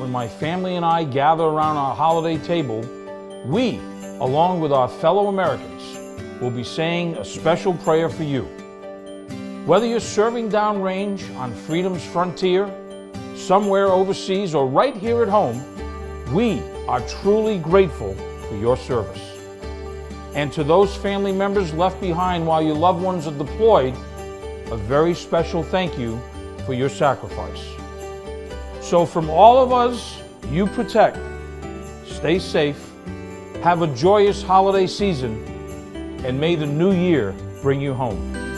when my family and I gather around our holiday table, we, along with our fellow Americans, will be saying a special prayer for you. Whether you're serving downrange on freedom's frontier, somewhere overseas, or right here at home, we are truly grateful for your service. And to those family members left behind while your loved ones are deployed, a very special thank you for your sacrifice. So from all of us, you protect, stay safe, have a joyous holiday season, and may the new year bring you home.